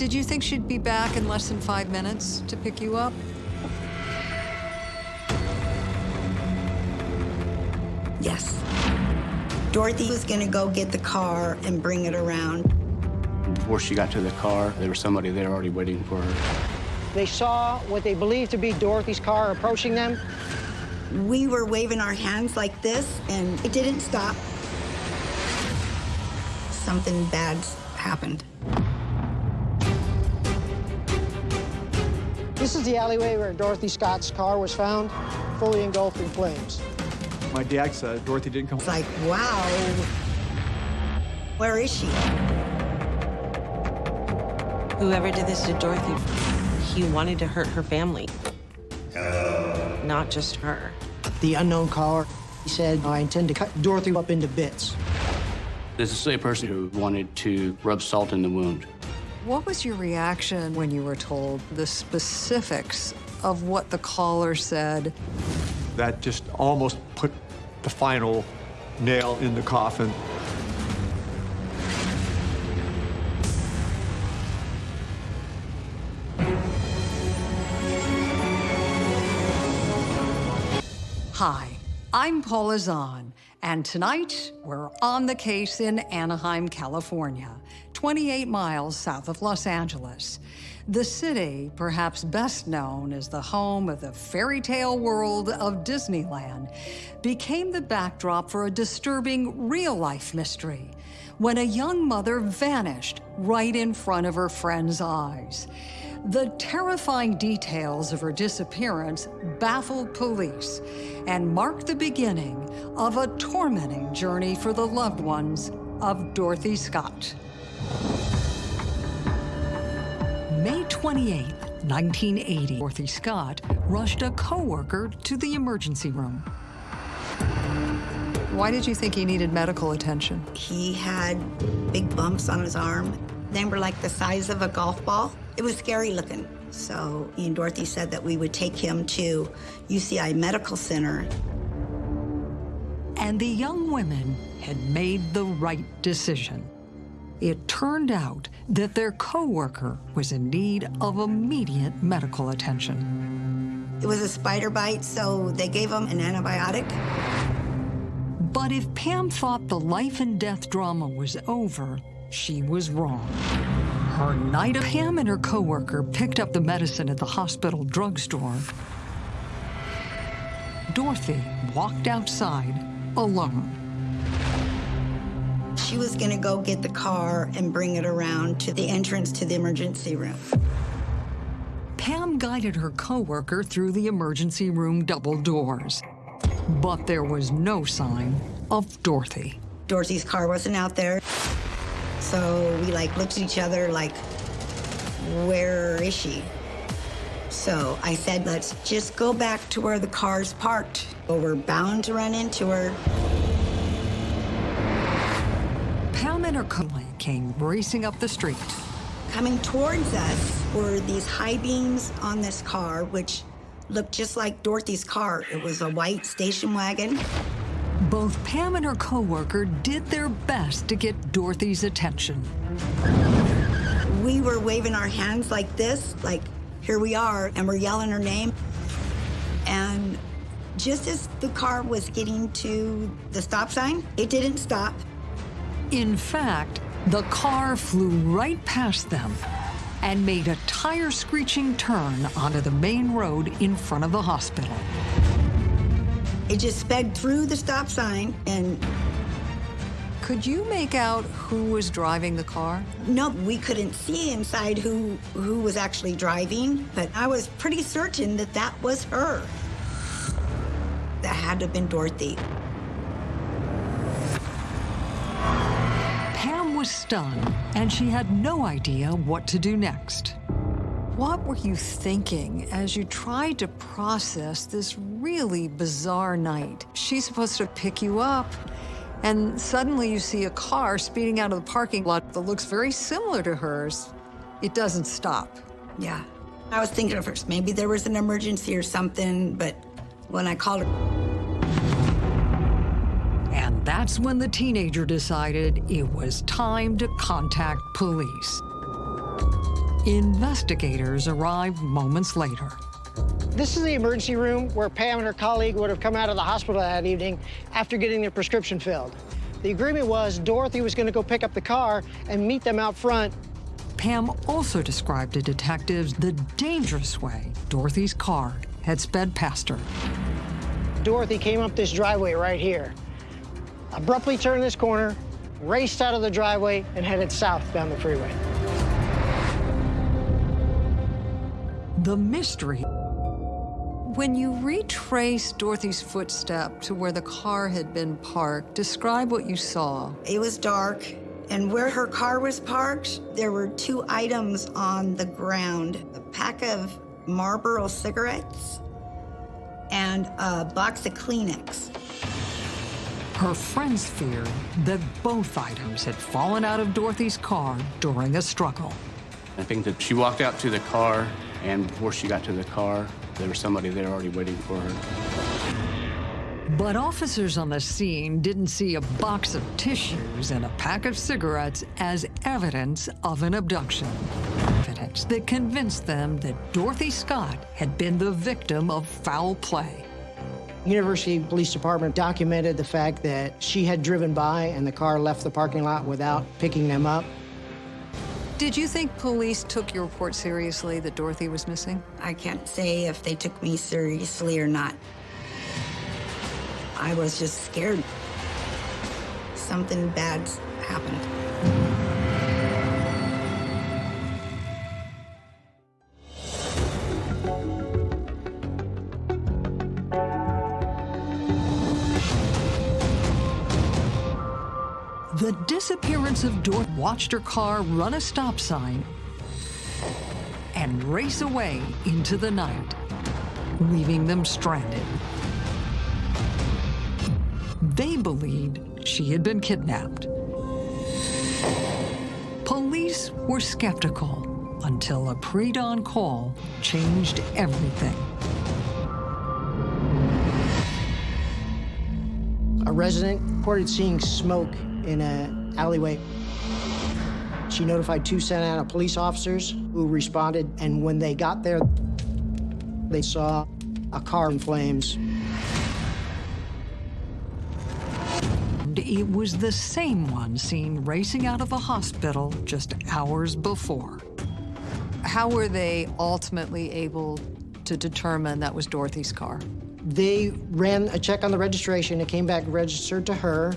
Did you think she'd be back in less than five minutes to pick you up? Yes. Dorothy was gonna go get the car and bring it around. Before she got to the car, there was somebody there already waiting for her. They saw what they believed to be Dorothy's car approaching them. We were waving our hands like this, and it didn't stop. Something bad happened. This is the alleyway where Dorothy Scott's car was found, fully engulfed in flames. My dad said Dorothy didn't come. It's like, wow, where is she? Whoever did this to Dorothy, he wanted to hurt her family. Not just her. The unknown caller, he said, I intend to cut Dorothy up into bits. This is a person who wanted to rub salt in the wound. What was your reaction when you were told the specifics of what the caller said? That just almost put the final nail in the coffin. Hi, I'm Paula Zahn, and tonight we're on the case in Anaheim, California, 28 miles south of Los Angeles. The city, perhaps best known as the home of the fairy tale world of Disneyland, became the backdrop for a disturbing real-life mystery when a young mother vanished right in front of her friend's eyes. The terrifying details of her disappearance baffled police and marked the beginning of a tormenting journey for the loved ones of Dorothy Scott. May 28, 1980, Dorothy Scott rushed a coworker to the emergency room. Why did you think he needed medical attention? He had big bumps on his arm. They were like the size of a golf ball. It was scary looking. So me and Dorothy said that we would take him to UCI Medical Center. And the young women had made the right decision. It turned out that their coworker was in need of immediate medical attention. It was a spider bite, so they gave him an antibiotic. But if Pam thought the life and death drama was over, she was wrong. Her night of Pam and her coworker picked up the medicine at the hospital drugstore. Dorothy walked outside alone. She was gonna go get the car and bring it around to the entrance to the emergency room. Pam guided her coworker through the emergency room double doors. But there was no sign of Dorothy. Dorothy's car wasn't out there. So we like looked at each other like, where is she? So I said, let's just go back to where the car's parked. Well, we're bound to run into her. Her came racing up the street. Coming towards us were these high beams on this car, which looked just like Dorothy's car. It was a white station wagon. Both Pam and her coworker did their best to get Dorothy's attention. We were waving our hands like this, like, here we are, and we're yelling her name. And just as the car was getting to the stop sign, it didn't stop. In fact, the car flew right past them and made a tire-screeching turn onto the main road in front of the hospital. It just sped through the stop sign and Could you make out who was driving the car? no, we couldn't see inside who, who was actually driving, but I was pretty certain that that was her. That had to have been Dorothy. Pam was stunned, and she had no idea what to do next. What were you thinking as you tried to process this really bizarre night? She's supposed to pick you up, and suddenly you see a car speeding out of the parking lot that looks very similar to hers. It doesn't stop. Yeah. I was thinking at first maybe there was an emergency or something, but when I called her, And that's when the teenager decided it was time to contact police. Investigators arrived moments later. This is the emergency room where Pam and her colleague would have come out of the hospital that evening after getting their prescription filled. The agreement was Dorothy was going to go pick up the car and meet them out front. Pam also described to detectives the dangerous way Dorothy's car had sped past her. Dorothy came up this driveway right here, abruptly turned this corner, raced out of the driveway, and headed south down the freeway. The mystery. When you retrace Dorothy's footstep to where the car had been parked, describe what you saw. It was dark, and where her car was parked, there were two items on the ground a pack of Marlboro cigarettes and a box of Kleenex. Her friends feared that both items had fallen out of Dorothy's car during a struggle. I think that she walked out to the car, and before she got to the car, there was somebody there already waiting for her. But officers on the scene didn't see a box of tissues and a pack of cigarettes as evidence of an abduction. Evidence that convinced them that Dorothy Scott had been the victim of foul play. University Police Department documented the fact that she had driven by and the car left the parking lot without picking them up. Did you think police took your report seriously that Dorothy was missing? I can't say if they took me seriously or not. I was just scared. Something bad's happened. Dorothy watched her car run a stop sign and race away into the night, leaving them stranded. They believed she had been kidnapped. Police were skeptical until a pre-dawn call changed everything. A resident reported seeing smoke in an alleyway. She notified two Santa Ana police officers who responded, and when they got there, they saw a car in flames. It was the same one seen racing out of the hospital just hours before. How were they ultimately able to determine that was Dorothy's car? They ran a check on the registration. It came back registered to her.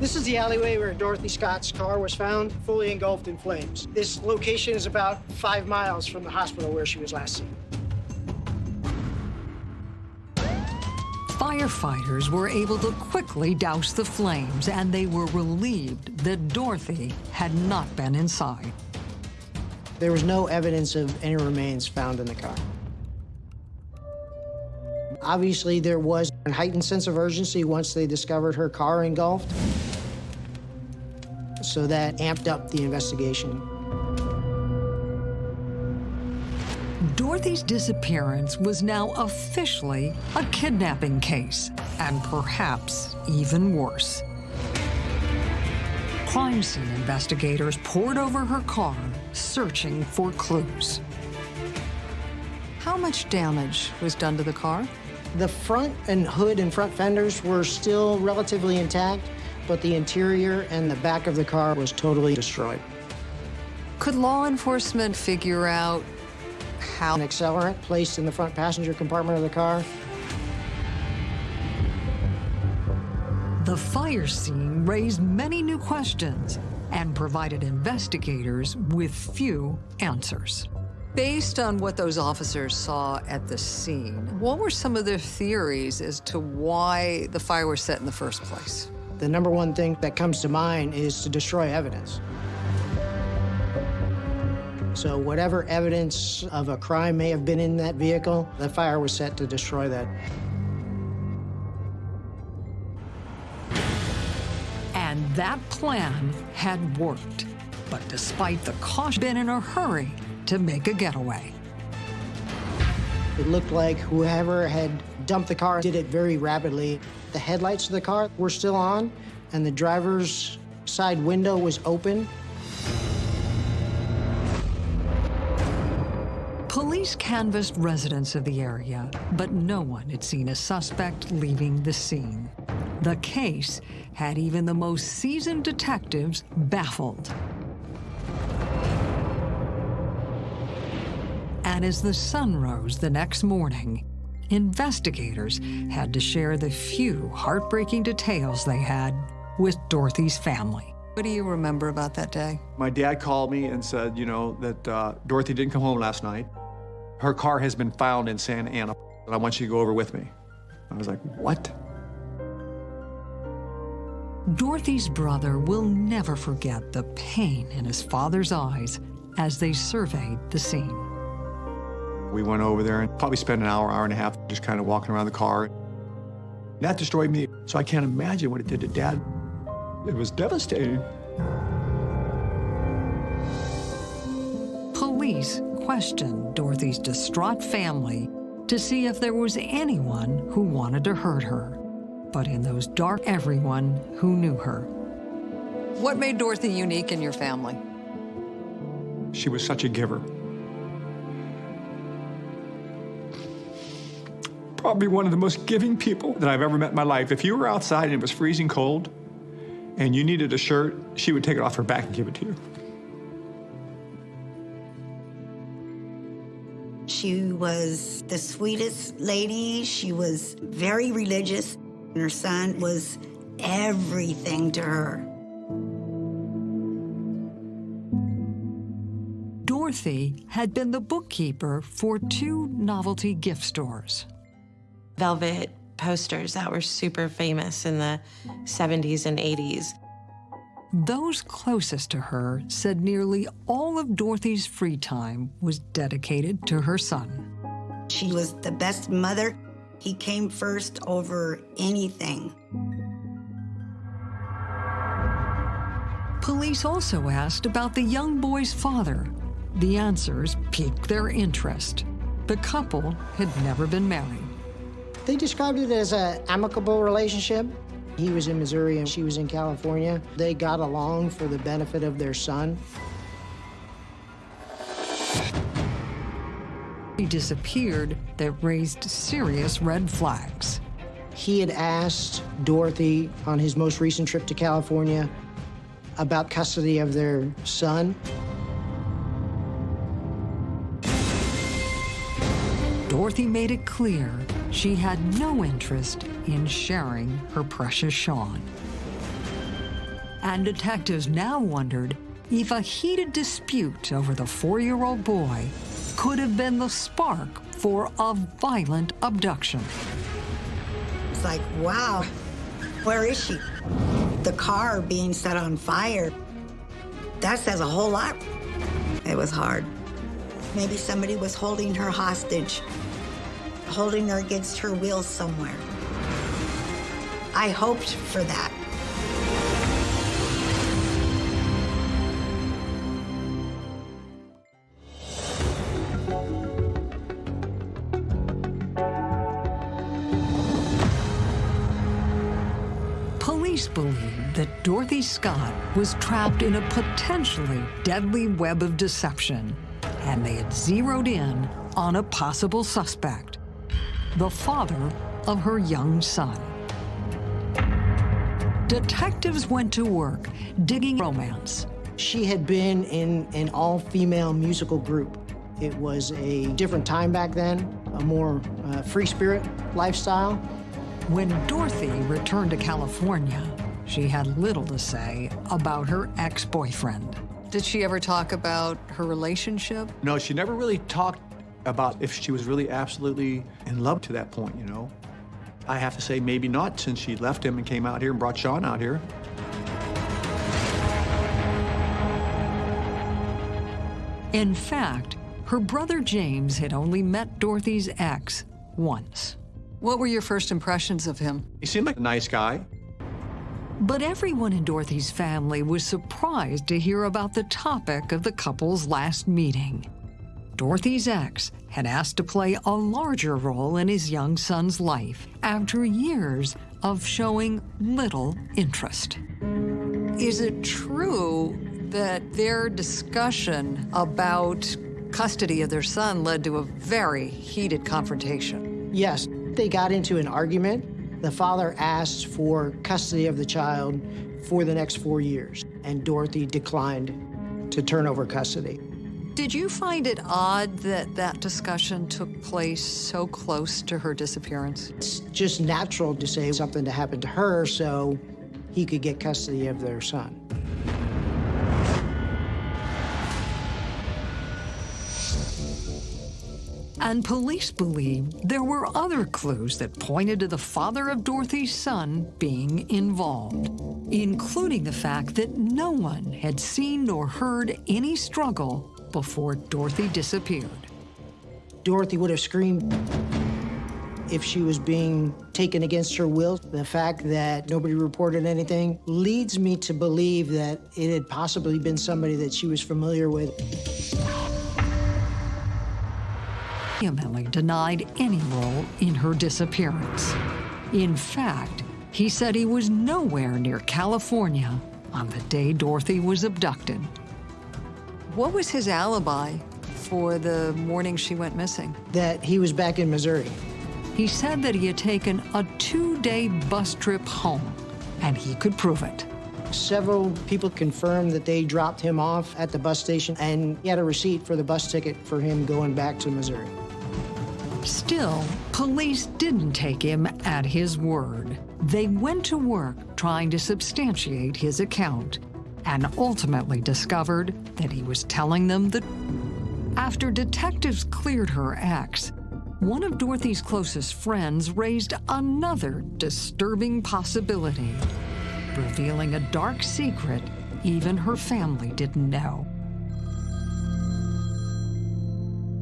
This is the alleyway where Dorothy Scott's car was found, fully engulfed in flames. This location is about five miles from the hospital where she was last seen. Firefighters were able to quickly douse the flames, and they were relieved that Dorothy had not been inside. There was no evidence of any remains found in the car. Obviously, there was a heightened sense of urgency once they discovered her car engulfed. So that amped up the investigation. Dorothy's disappearance was now officially a kidnapping case, and perhaps even worse. Crime scene investigators pored over her car, searching for clues. How much damage was done to the car? The front and hood and front fenders were still relatively intact, but the interior and the back of the car was totally destroyed. Could law enforcement figure out how An accelerant placed in the front passenger compartment of the car. the fire scene raised many new questions and provided investigators with few answers? Based on what those officers saw at the scene, what were some of their theories as to why the fire was set in the first place? The number one thing that comes to mind is to destroy evidence. So whatever evidence of a crime may have been in that vehicle, the fire was set to destroy that. And that plan had worked. But despite the caution, been in a hurry to make a getaway. It looked like whoever had dumped the car did it very rapidly. The headlights of the car were still on, and the driver's side window was open. Police canvassed residents of the area, but no one had seen a suspect leaving the scene. The case had even the most seasoned detectives baffled. And as the sun rose the next morning, investigators had to share the few heartbreaking details they had with Dorothy's family. What do you remember about that day? My dad called me and said, you know, that uh, Dorothy didn't come home last night. Her car has been found in Santa Ana, and I want you to go over with me. I was like, what? Dorothy's brother will never forget the pain in his father's eyes as they surveyed the scene. We went over there and probably spent an hour, hour and a half just kind of walking around the car. That destroyed me, so I can't imagine what it did to Dad. It was devastating. Police questioned Dorothy's distraught family to see if there was anyone who wanted to hurt her. But in those dark, everyone who knew her. What made Dorothy unique in your family? She was such a giver. Probably one of the most giving people that I've ever met in my life. If you were outside and it was freezing cold and you needed a shirt, she would take it off her back and give it to you. She was the sweetest lady. She was very religious. And her son was everything to her. Dorothy had been the bookkeeper for two novelty gift stores velvet posters that were super famous in the 70s and 80s. Those closest to her said nearly all of Dorothy's free time was dedicated to her son. She was the best mother. He came first over anything. Police also asked about the young boy's father. The answers piqued their interest. The couple had never been married. They described it as an amicable relationship. He was in Missouri and she was in California. They got along for the benefit of their son. He disappeared that raised serious red flags. He had asked Dorothy on his most recent trip to California about custody of their son. Dorothy made it clear she had no interest in sharing her precious Sean. And detectives now wondered if a heated dispute over the four-year-old boy could have been the spark for a violent abduction. It's like, wow, where is she? The car being set on fire, that says a whole lot. It was hard. Maybe somebody was holding her hostage holding her against her will somewhere. I hoped for that. Police believe that Dorothy Scott was trapped in a potentially deadly web of deception, and they had zeroed in on a possible suspect the father of her young son. Detectives went to work digging romance. She had been in an all-female musical group. It was a different time back then, a more uh, free spirit lifestyle. When Dorothy returned to California, she had little to say about her ex-boyfriend. Did she ever talk about her relationship? No, she never really talked about if she was really absolutely in love to that point, you know. I have to say maybe not since she left him and came out here and brought Sean out here. In fact, her brother James had only met Dorothy's ex once. What were your first impressions of him? He seemed like a nice guy. But everyone in Dorothy's family was surprised to hear about the topic of the couple's last meeting. Dorothy's ex had asked to play a larger role in his young son's life after years of showing little interest. Is it true that their discussion about custody of their son led to a very heated confrontation. Yes, they got into an argument. The father asked for custody of the child for the next four years, and Dorothy declined to turn over custody. Did you find it odd that that discussion took place so close to her disappearance? It's just natural to say something to happen to her so he could get custody of their son. And police believe there were other clues that pointed to the father of Dorothy's son being involved, including the fact that no one had seen nor heard any struggle before Dorothy disappeared. Dorothy would have screamed if she was being taken against her will. The fact that nobody reported anything leads me to believe that it had possibly been somebody that she was familiar with. vehemently denied any role in her disappearance. In fact, he said he was nowhere near California on the day Dorothy was abducted. What was his alibi for the morning she went missing? That he was back in Missouri. He said that he had taken a two-day bus trip home, and he could prove it. Several people confirmed that they dropped him off at the bus station, and he had a receipt for the bus ticket for him going back to Missouri. Still, police didn't take him at his word. They went to work trying to substantiate his account and ultimately discovered that he was telling them the After detectives cleared her ex, one of Dorothy's closest friends raised another disturbing possibility, revealing a dark secret even her family didn't know.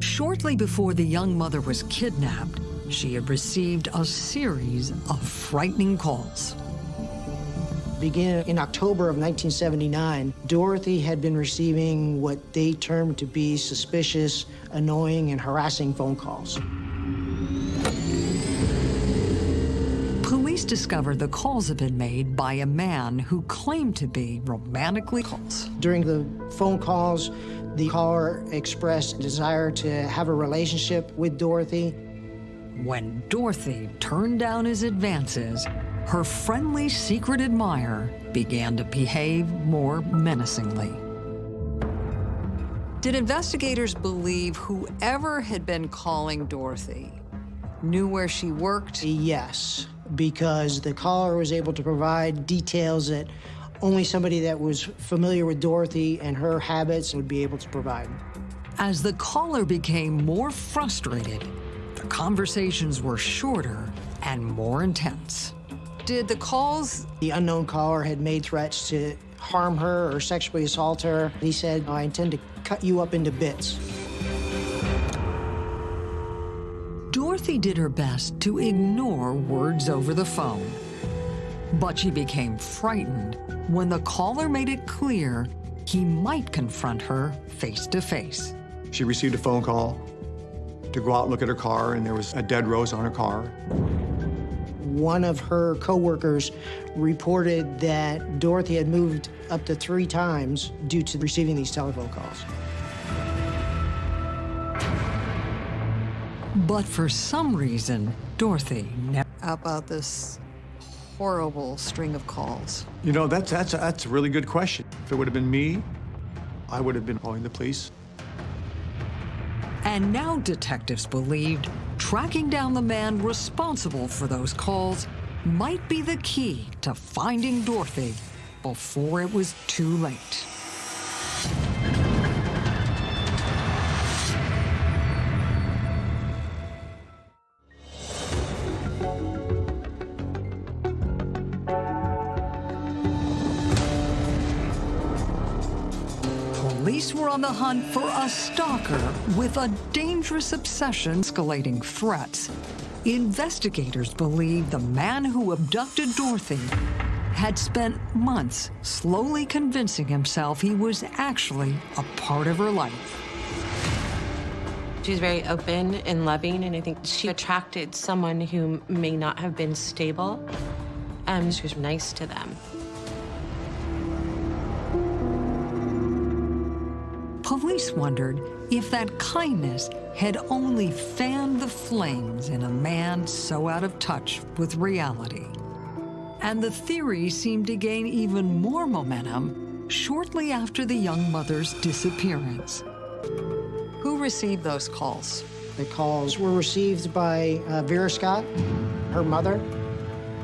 Shortly before the young mother was kidnapped, she had received a series of frightening calls. Beginning in October of 1979, Dorothy had been receiving what they termed to be suspicious, annoying, and harassing phone calls. Police discovered the calls had been made by a man who claimed to be romantically calls. During the phone calls, the caller expressed desire to have a relationship with Dorothy. When Dorothy turned down his advances, her friendly secret admirer began to behave more menacingly. Did investigators believe whoever had been calling Dorothy knew where she worked? Yes, because the caller was able to provide details that only somebody that was familiar with Dorothy and her habits would be able to provide. As the caller became more frustrated, the conversations were shorter and more intense. Did the calls... The unknown caller had made threats to harm her or sexually assault her. He said, I intend to cut you up into bits. Dorothy did her best to ignore words over the phone. But she became frightened when the caller made it clear he might confront her face to face. She received a phone call to go out and look at her car, and there was a dead rose on her car. One of her coworkers reported that Dorothy had moved up to three times due to receiving these telephone calls. But for some reason, Dorothy never... How About this horrible string of calls? You know, that's, that's, that's a really good question. If it would have been me, I would have been calling the police. And now detectives believed tracking down the man responsible for those calls might be the key to finding Dorothy before it was too late. On the hunt for a stalker with a dangerous obsession escalating threats. Investigators believe the man who abducted Dorothy had spent months slowly convincing himself he was actually a part of her life. She's very open and loving, and I think she attracted someone who may not have been stable. Um, she was nice to them. Police wondered if that kindness had only fanned the flames in a man so out of touch with reality. And the theory seemed to gain even more momentum shortly after the young mother's disappearance. Who received those calls? The calls were received by uh, Vera Scott, her mother.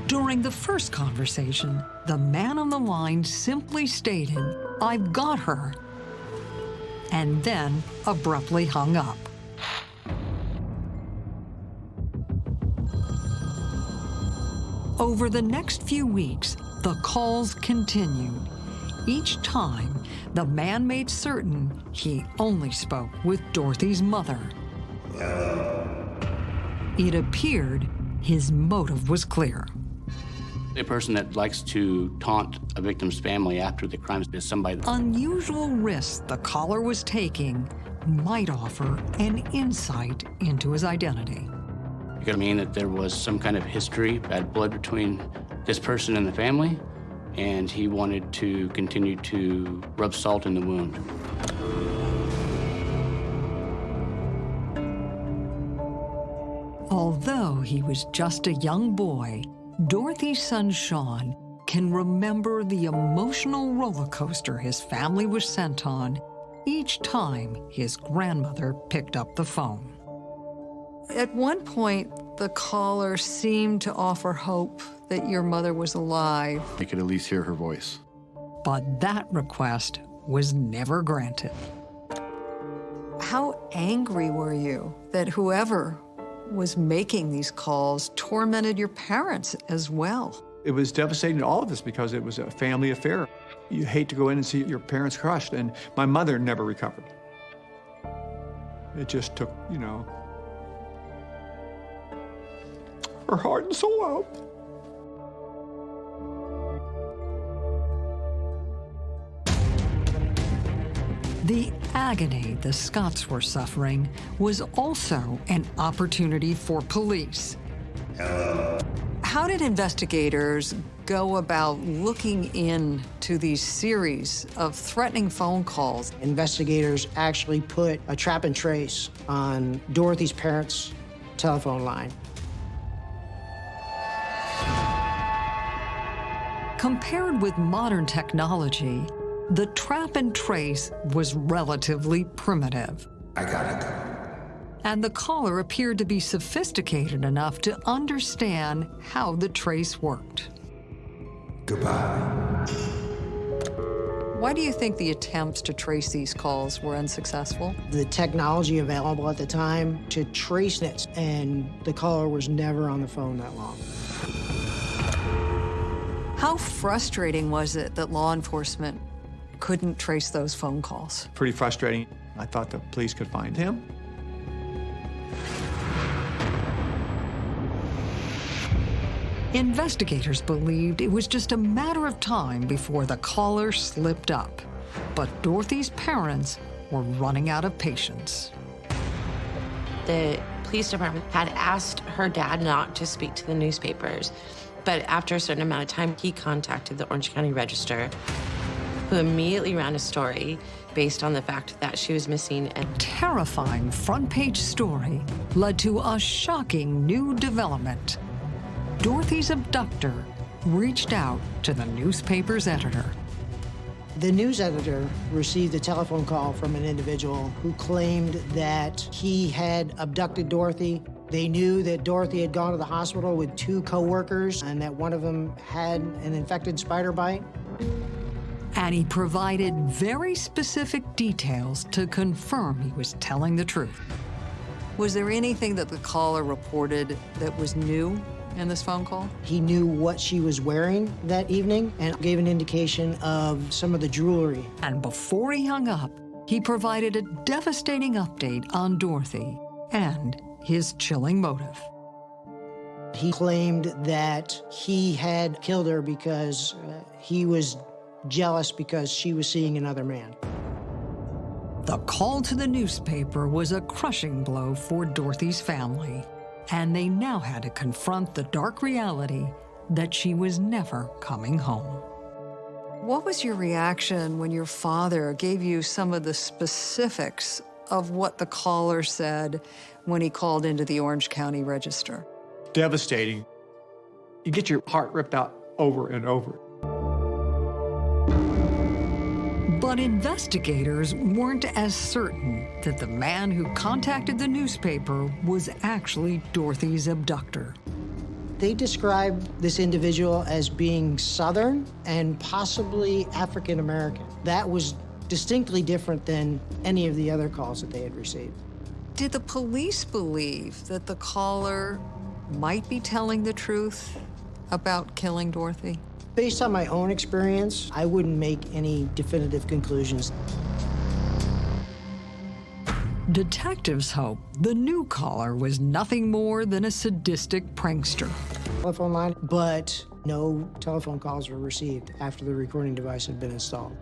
During the first conversation, the man on the line simply stated, I've got her, and then abruptly hung up. Over the next few weeks, the calls continued. Each time, the man made certain he only spoke with Dorothy's mother. It appeared his motive was clear. A person that likes to taunt a victim's family after the crime is somebody Unusual risks the caller was taking might offer an insight into his identity. It could mean that there was some kind of history, bad blood between this person and the family, and he wanted to continue to rub salt in the wound. Although he was just a young boy, Dorothy's son Sean can remember the emotional roller coaster his family was sent on each time his grandmother picked up the phone. At one point, the caller seemed to offer hope that your mother was alive, I could at least hear her voice. but that request was never granted. How angry were you that whoever was making these calls tormented your parents as well? It was devastating to all of us because it was a family affair. You hate to go in and see your parents crushed, and my mother never recovered. It just took, you know, her heart and soul out. The agony the Scotts were suffering was also an opportunity for police. How did investigators go about looking into these series of threatening phone calls? Investigators actually put a trap and trace on Dorothy's parents' telephone line. Compared with modern technology, the trap and trace was relatively primitive. I gotta go. And the caller appeared to be sophisticated enough to understand how the trace worked. Goodbye. Why do you think the attempts to trace these calls were unsuccessful? The technology available at the time to trace it, and the caller was never on the phone that long. How frustrating was it that law enforcement couldn't trace those phone calls? Pretty frustrating. I thought the police could find him. Investigators believed it was just a matter of time before the caller slipped up. But Dorothy's parents were running out of patience. The police department had asked her dad not to speak to the newspapers. But after a certain amount of time, he contacted the Orange County Register, who immediately ran a story based on the fact that she was missing. A Terrifying front page story led to a shocking new development. Dorothy's abductor reached out to the newspaper's editor. The news editor received a telephone call from an individual who claimed that he had abducted Dorothy. They knew that Dorothy had gone to the hospital with two coworkers and that one of them had an infected spider bite. And he provided very specific details to confirm he was telling the truth. Was there anything that the caller reported that was new in this phone call? He knew what she was wearing that evening and gave an indication of some of the jewelry. And before he hung up, he provided a devastating update on Dorothy and his chilling motive. He claimed that he had killed her because uh, he was jealous because she was seeing another man. The call to the newspaper was a crushing blow for Dorothy's family, and they now had to confront the dark reality that she was never coming home. What was your reaction when your father gave you some of the specifics of what the caller said when he called into the Orange County Register? Devastating. You get your heart ripped out over and over. But investigators weren't as certain that the man who contacted the newspaper was actually Dorothy's abductor. They described this individual as being Southern and possibly African American. That was distinctly different than any of the other calls that they had received. Did the police believe that the caller might be telling the truth about killing Dorothy? Based on my own experience, I wouldn't make any definitive conclusions. Detectives hope the new caller was nothing more than a sadistic prankster. Telephone line, but no telephone calls were received after the recording device had been installed.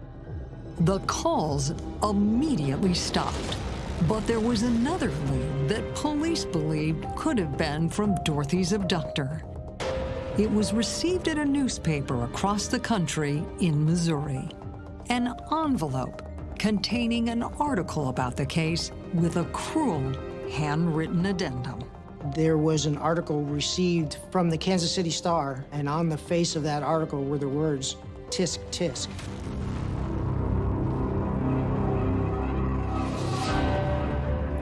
The calls immediately stopped. But there was another lead that police believed could have been from Dorothy's abductor. It was received at a newspaper across the country in Missouri. An envelope containing an article about the case with a cruel handwritten addendum. There was an article received from the Kansas City Star, and on the face of that article were the words, tisk tisk.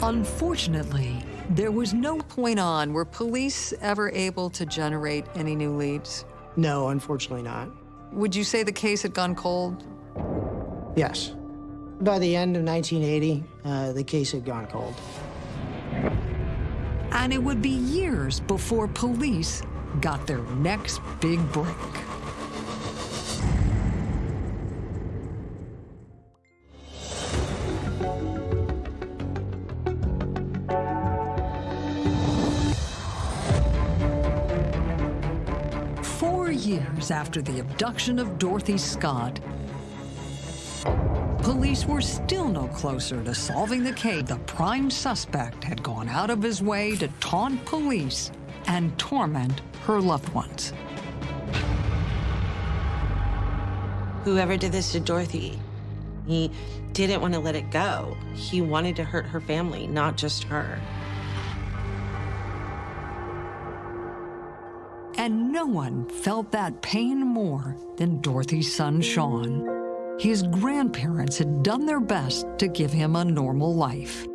Unfortunately, there was no point on were police ever able to generate any new leads. No, unfortunately not. Would you say the case had gone cold? Yes. By the end of 1980, uh, the case had gone cold. And it would be years before police got their next big break. After the abduction of Dorothy Scott, police were still no closer to solving the case. The prime suspect had gone out of his way to taunt police and torment her loved ones. Whoever did this to Dorothy, he didn't want to let it go. He wanted to hurt her family, not just her. And no one felt that pain more than Dorothy's son, Sean. His grandparents had done their best to give him a normal life.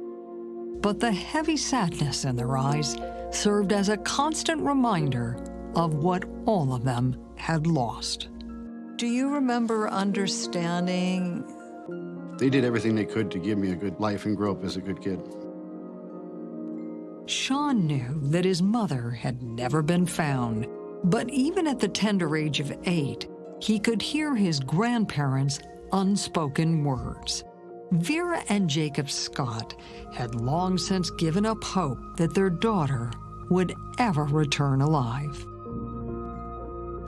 But the heavy sadness in their eyes served as a constant reminder of what all of them had lost. Do you remember understanding They did everything they could to give me a good life and grow up as a good kid. Sean knew that his mother had never been found, but even at the tender age of eight, he could hear his grandparents' unspoken words. Vera and Jacob Scott had long since given up hope that their daughter would ever return alive.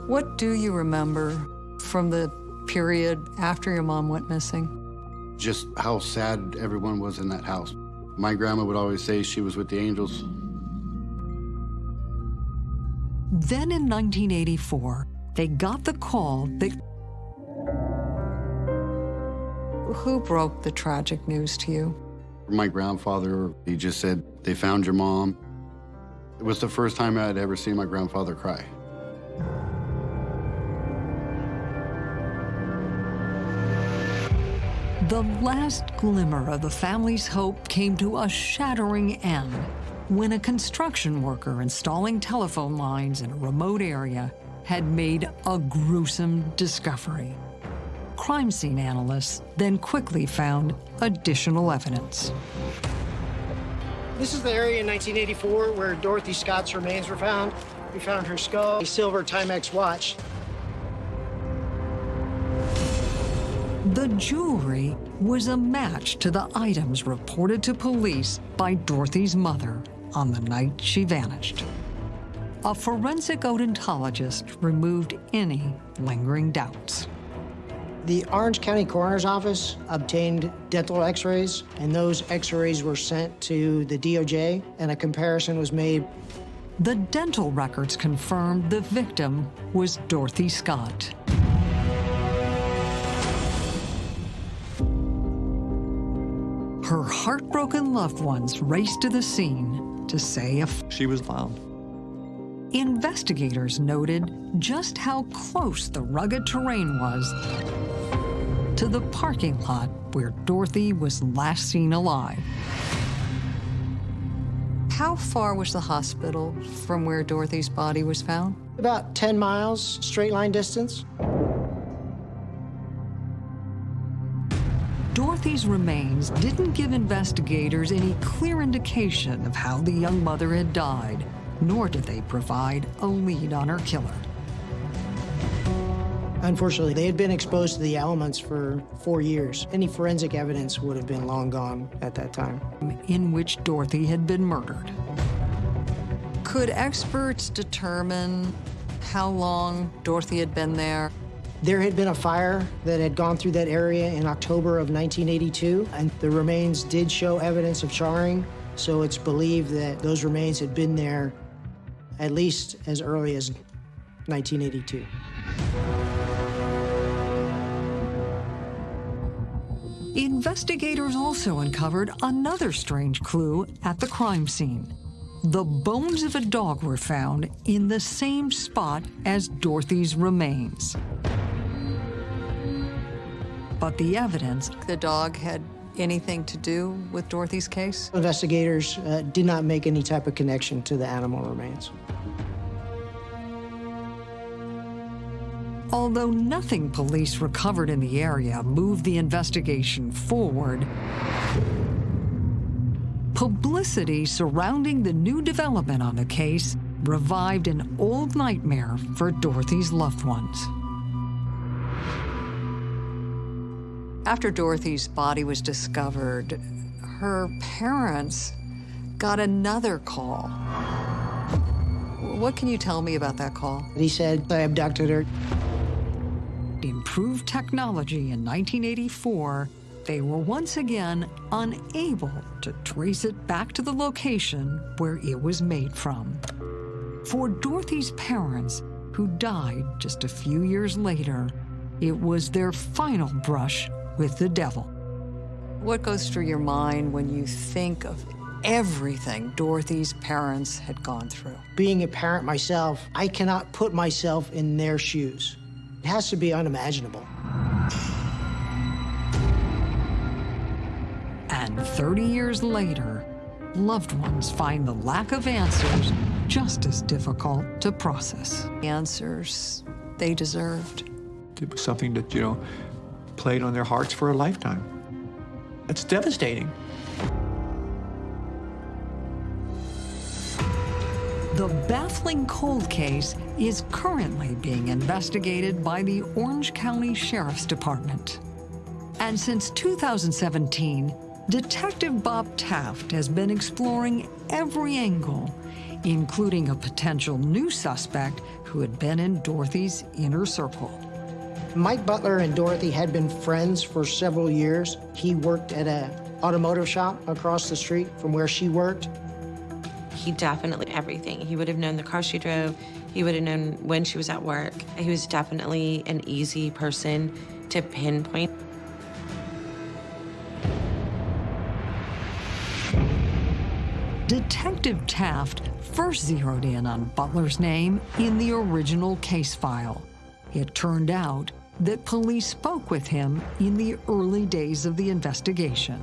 What do you remember from the period after your mom went missing? Just how sad everyone was in that house. My grandma would always say she was with the angels. Then in 1984, they got the call that. Who broke the tragic news to you? My grandfather, he just said, they found your mom. It was the first time I had ever seen my grandfather cry. The last glimmer of the family's hope came to a shattering end when a construction worker installing telephone lines in a remote area had made a gruesome discovery. Crime scene analysts then quickly found additional evidence. This is the area in 1984 where Dorothy Scott's remains were found. We found her skull, a silver Timex watch. The jewelry was a match to the items reported to police by Dorothy's mother on the night she vanished. A forensic odontologist removed any lingering doubts. The Orange County Coroner's Office obtained dental x-rays, and those x-rays were sent to the DOJ, and a comparison was made. The dental records confirmed the victim was Dorothy Scott. Her heartbroken loved ones raced to the scene to say if She was found. investigators noted just how close the rugged terrain was to the parking lot where Dorothy was last seen alive. How far was the hospital from where Dorothy's body was found? About 10 miles, straight line distance. Dorothy's remains didn't give investigators any clear indication of how the young mother had died, nor did they provide a lead on her killer. Unfortunately, they had been exposed to the elements for four years. Any forensic evidence would have been long gone at that time. in which Dorothy had been murdered. Could experts determine how long Dorothy had been there? There had been a fire that had gone through that area in October of 1982, and the remains did show evidence of charring, so it's believed that those remains had been there at least as early as 1982. Investigators also uncovered another strange clue at the crime scene. The bones of a dog were found in the same spot as Dorothy's remains. But the evidence the dog had anything to do with Dorothy's case? Investigators uh, did not make any type of connection to the animal remains. Although nothing police recovered in the area moved the investigation forward, publicity surrounding the new development on the case revived an old nightmare for Dorothy's loved ones. After Dorothy's body was discovered, her parents got another call. What can you tell me about that call? He said, I abducted her. improved technology in 1984, they were once again unable to trace it back to the location where it was made from. For Dorothy's parents, who died just a few years later, it was their final brush with the devil. What goes through your mind when you think of everything Dorothy's parents had gone through? Being a parent myself, I cannot put myself in their shoes. It has to be unimaginable. And 30 years later, loved ones find the lack of answers just as difficult to process. Answers they deserved. It was something that, you know, played on their hearts for a lifetime. It's devastating. The baffling cold case is currently being investigated by the Orange County Sheriff's Department. And since 2017, Detective Bob Taft has been exploring every angle, including a potential new suspect who had been in Dorothy's inner circle. Mike Butler and Dorothy had been friends for several years. He worked at a automotive shop across the street from where she worked. He definitely everything. He would have known the car she drove. He would have known when she was at work. He was definitely an easy person to pinpoint. Detective Taft first zeroed in on Butler's name in the original case file. It turned out that police spoke with him in the early days of the investigation.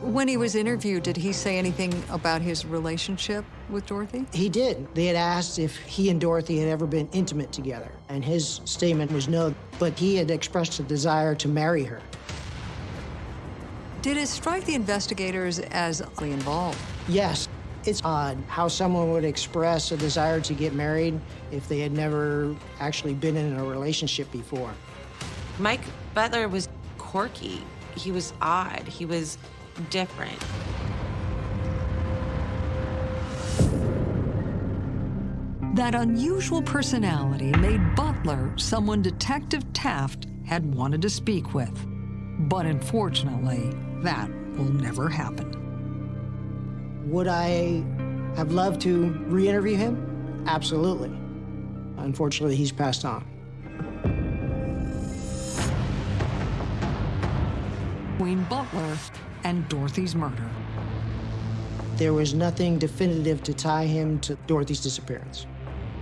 When he was interviewed, did he say anything about his relationship with Dorothy? He did. They had asked if he and Dorothy had ever been intimate together, and his statement was no, but he had expressed a desire to marry her. Did it strike the investigators as involved? Yes, it's odd how someone would express a desire to get married if they had never actually been in a relationship before. Mike Butler was quirky. He was odd. He was different. That unusual personality made Butler someone Detective Taft had wanted to speak with. But unfortunately, that will never happen. Would I have loved to re interview him? Absolutely. Unfortunately, he's passed on. Between Butler and Dorothy's murder. There was nothing definitive to tie him to Dorothy's disappearance.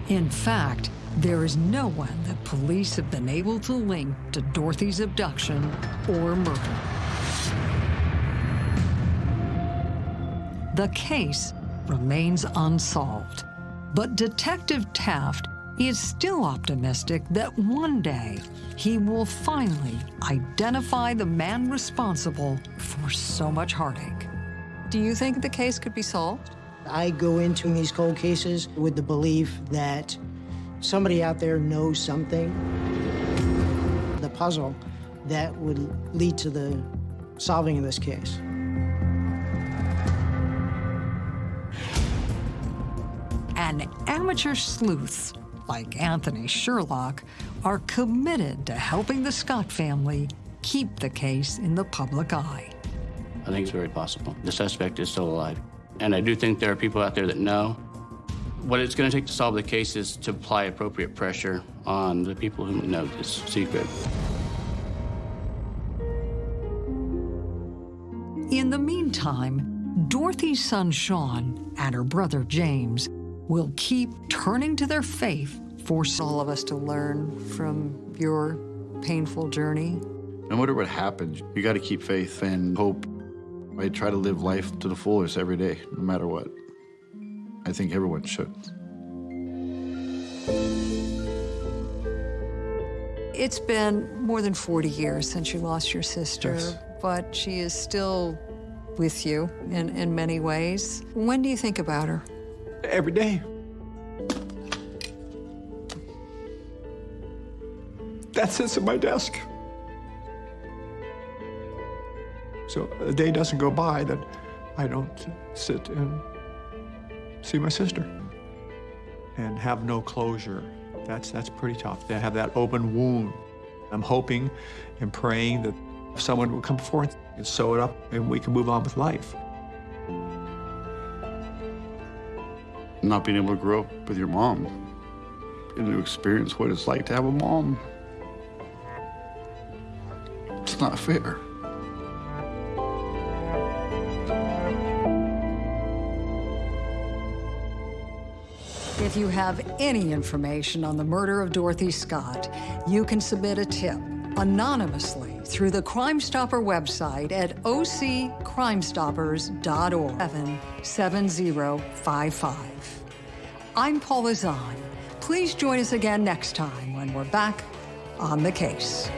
In fact, there is no one that police have been able to link to Dorothy's abduction or murder. The case remains unsolved, but Detective Taft is still optimistic that one day he will finally identify the man responsible for so much heartache. Do you think the case could be solved? I go into these cold cases with the belief that somebody out there knows something, the puzzle that would lead to the solving of this case. An amateur sleuths like Anthony Sherlock are committed to helping the Scott family keep the case in the public eye. I think it's very possible. The suspect is still alive. And I do think there are people out there that know. What it's going to take to solve the case is to apply appropriate pressure on the people who know this secret. In the meantime, Dorothy's son Sean and her brother James will keep turning to their faith for all of us to learn from your painful journey. No matter what happens, you got to keep faith and hope. I try to live life to the fullest every day, no matter what. I think everyone should. It's been more than 40 years since you lost your sister, Yes. but she is still with you in, in many ways. When do you think about her? Every day. That sits at my desk. So a day doesn't go by that I don't sit and see my sister and have no closure. That's, that's pretty tough to have that open wound. I'm hoping and praying that someone will come forward and sew it up and we can move on with life. Not being able to grow up with your mom and to experience what it's like to have a mom. It's not fair. If you have any information on the murder of Dorothy Scott, you can submit a tip anonymously through the Crime Stopper website at occrimestoppers.org 77055. I'm Paula Zahn. Please join us again next time when we're back on the case.